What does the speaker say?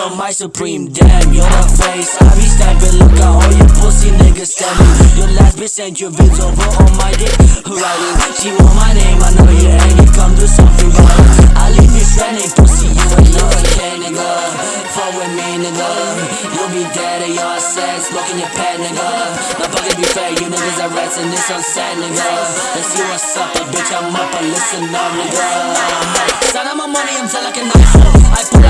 on my supreme damn You're the face, I be stabbing Look at all you pussy niggas stabbing Your last bitch sent your vids over on my dick Writing, she want my name, I know you ain't it. Come do something it I leave you stranded, pussy, you ain't no okay, nigga. Fuck with me, nigga. You'll be dead at your sex, smoking your pet, nigga. My pocket be fat, you niggas are rats and it's so sad, nigga. Let's see what's up, bitch, I'm up, but listen up, nigga. Son of my money, I'm tell like a knife. I pull